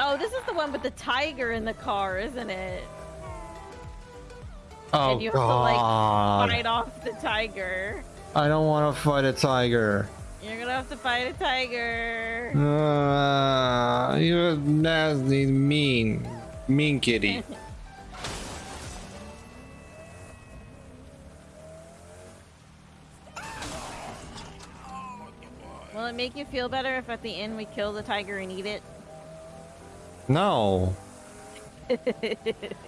Oh, this is the one with the tiger in the car, isn't it? Oh and you have to god! like fight off the tiger. I don't want to fight a tiger. You're gonna have to fight a tiger. Uh, you're nasty, mean, mean kitty. Will it make you feel better if at the end we kill the tiger and eat it? No.